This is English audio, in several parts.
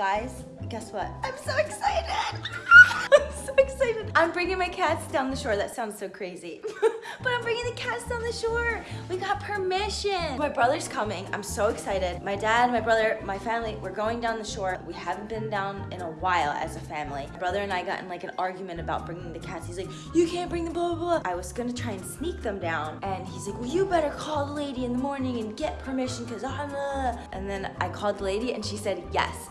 Guys, guess what? I'm so excited. I'm so excited. I'm bringing my cats down the shore. That sounds so crazy. but I'm bringing the cats down the shore. We got permission. My brother's coming. I'm so excited. My dad, my brother, my family, we're going down the shore. We haven't been down in a while as a family. My brother and I got in like an argument about bringing the cats. He's like, you can't bring them, blah, blah, blah. I was gonna try and sneak them down. And he's like, well, you better call the lady in the morning and get permission because I'm a... And then I called the lady and she said yes.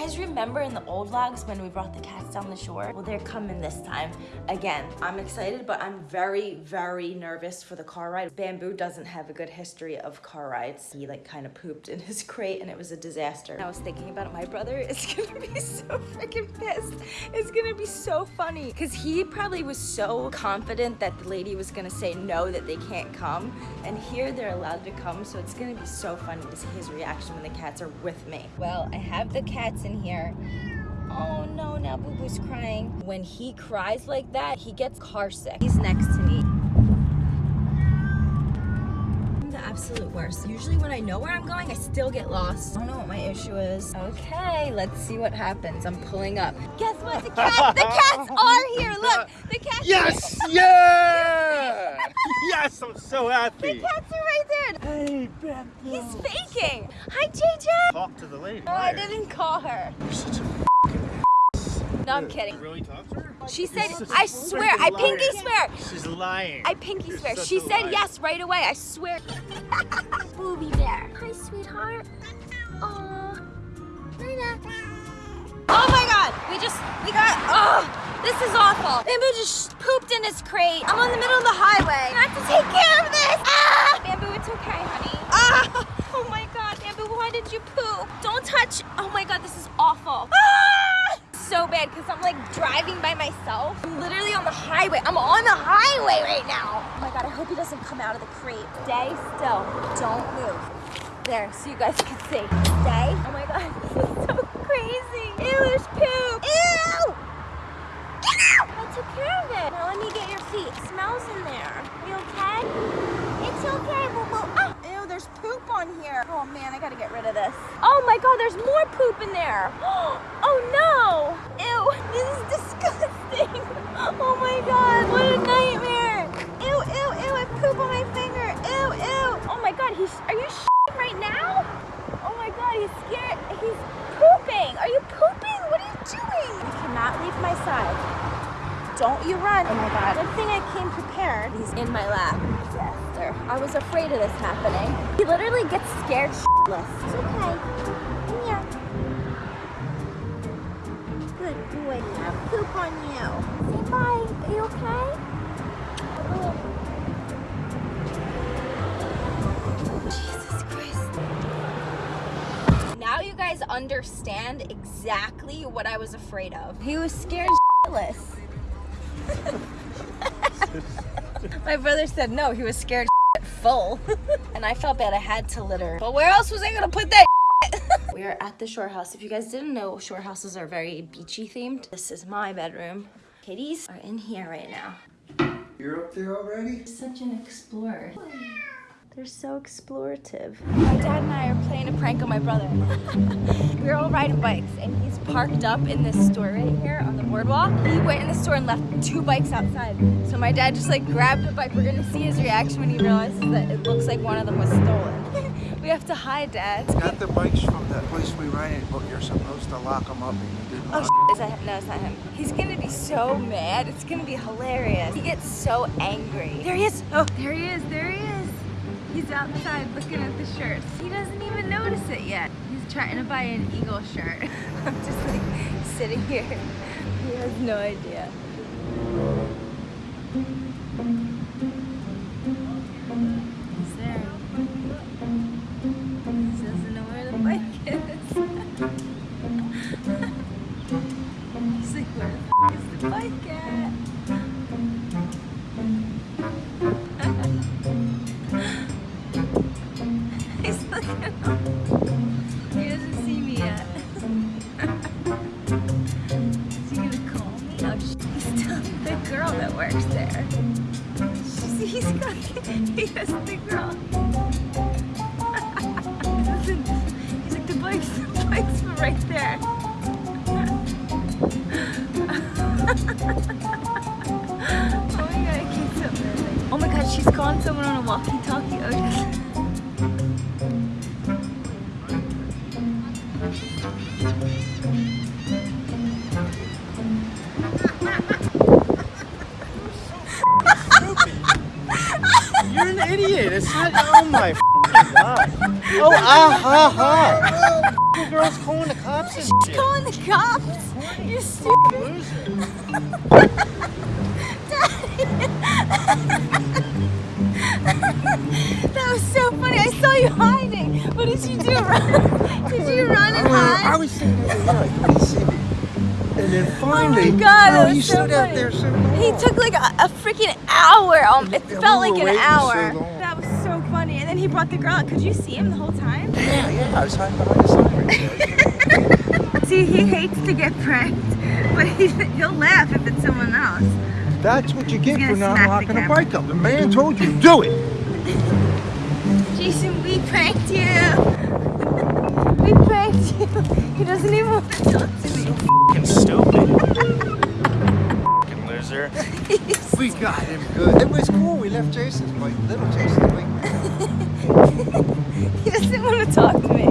guys remember in the old vlogs when we brought the cats down the shore? Well, they're coming this time. Again, I'm excited, but I'm very, very nervous for the car ride. Bamboo doesn't have a good history of car rides. He like kind of pooped in his crate and it was a disaster. I was thinking about it. My brother is gonna be so freaking pissed. It's gonna be so funny because he probably was so confident that the lady was gonna say no, that they can't come. And here they're allowed to come. So it's gonna be so funny to see his reaction when the cats are with me. Well, I have the cats in here. Oh no, now Boo Boo's crying. When he cries like that, he gets car sick. He's next to me. I'm the absolute worst. Usually when I know where I'm going, I still get lost. I don't know what my issue is. Okay, let's see what happens. I'm pulling up. Guess what? The cats, the cats are here. Look, the cats Yes! Yeah! yes, I'm so happy. The cats are right there. Hey, Beth. He's faking. Hi, JJ. Talk to the lady. Oh, I didn't call her. You're such a No, I'm You kidding. really talk to her? She said, You're such I a swear, I pinky swear. She's lying. I pinky You're swear. She said liar. yes right away. I swear. Booby bear. Hi, sweetheart. Aw. Oh my god. We just, we got, oh, this is awful. Bamboo just pooped in his crate. I'm on the middle of the highway. I have to take care of this. Ah! Bamboo, it's okay, honey. Ah! Oh my god, Bamboo, why did you poop? Don't touch. Oh my god, this is awful. Ah! Bad because I'm like driving by myself. I'm literally on the highway. I'm on the highway right now. Oh my god, I hope he doesn't come out of the crate. Stay still. Don't move. There, so you guys can see. Stay. Oh my god, this is so crazy. Ew, there's poop. Ew! Get out! I took care of it. Now let me get your feet. It smells in there. You okay? It's okay, boo boo. Ah! Ew, there's poop on here. Oh man, I gotta get rid of this. Oh my god, there's more poop in there. Oh no! Ew, this is disgusting. Oh my god, what a nightmare. Ew, ew, ew, I poop on my finger. Ew, ew. Are you right now? Oh my god, he's scared. He's pooping. Are you pooping? What are you doing? You cannot leave my side. Don't you run. Oh my god. Good thing I came prepared. He's in my lap. Disaster. I was afraid of this happening. He literally gets scared shitless. It's okay. Come here. Good boy. Now poop on you. Say bye. Are you okay? Guys understand exactly what I was afraid of. He was scared shitless. My brother said no, he was scared full. and I felt bad I had to litter. But where else was I gonna put that We are at the shore house. If you guys didn't know, shore houses are very beachy themed. This is my bedroom. Kitties are in here right now. You're up there already? Such an explorer. They're so explorative. My dad and I are playing a prank on my brother. we were all riding bikes and he's parked up in this store right here on the boardwalk. He went in the store and left two bikes outside. So my dad just like grabbed a bike. We're gonna see his reaction when he realizes that it looks like one of them was stolen. we have to hide, Dad. Got the bikes from that place we rented, but you're supposed to lock them up and you didn't. Oh, lock is that him? No, it's not him. He's gonna be so mad. It's gonna be hilarious. He gets so angry. There he is. Oh, there he is. There he is. He's outside looking at the shirts. He doesn't even notice it yet. He's trying to buy an eagle shirt. I'm just like sitting here. He has no idea. Works there. He's got, he has the girl. He's like, the bike's, the bike's right there. oh my god, I can't stop. Oh my god, she's calling someone on a walkie-talkie. Okay. Idiot. It's not. Oh my god. Oh ah ha ha. The girl's calling the cops and shit. Calling the cops? You stupid. Loser. That was so funny. I saw you hiding. What did you do? Run? Did you run and I, I was sitting there, yeah, you couldn't see me. And then finally, Oh God, that oh, was you so stood out there so He took like a, a freaking hour. Um, it Yeah, felt we like an waiting so hour. that was so funny. And then he brought the girl out. Could you see him the whole time? Yeah, yeah, I was hiding behind the sign right. See, he hates to get pranked, but he, he'll laugh if it's someone else. That's what you get for not locking a bike up. The man told you, do it. Jason, we pranked you. We pranked you. He doesn't even want to talk to me. Fucking stupid. Fucking loser. We got him good. It was cool. We left Jason's bike, little Jason's bike. He doesn't want to talk to me.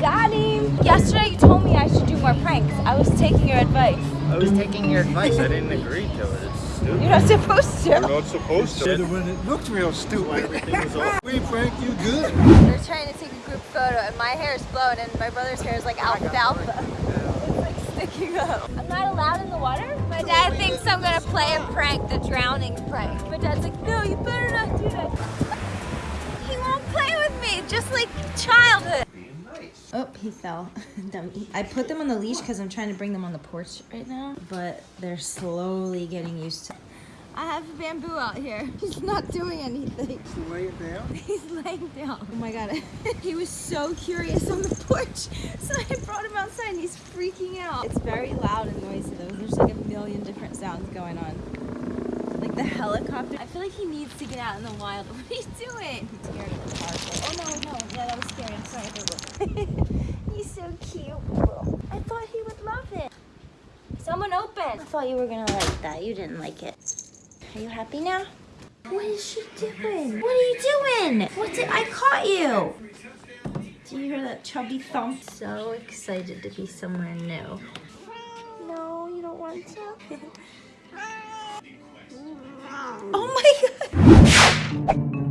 Got him. Yesterday you told me I should do more pranks. I was taking your advice. I was taking your advice. I didn't agree to it. It's stupid. You're not supposed to. You're to. not supposed So to. when it looked real Why stupid. everything was off. we pranked you good. They're trying to take a group photo and my hair is blown and my brother's hair is like alfalfa. It's like sticking up. I'm not allowed in the water? My dad thinks I'm gonna play a prank, the drowning prank. My dad's like, no, you better not do that. He won't play with me, just like childhood. Oh, he fell. I put them on the leash because I'm trying to bring them on the porch right now, but they're slowly getting used to I have bamboo out here. He's not doing anything. Lay it down. He's laying down. Oh my god. he was so curious on the porch. So I brought him outside and he's freaking out. It's very loud and noisy though. There's like a million different sounds going on. The helicopter. I feel like he needs to get out in the wild. What are you doing? He's scared of the car. Oh no, no. Yeah, that was scary. I'm sorry. he's so cute. I thought he would love it. Someone open. I thought you were gonna like that. You didn't like it. Are you happy now? What is she doing? What are you doing? What did I caught you? Do you hear that chubby thump? So excited to be somewhere new. No, you don't want to. Thank you.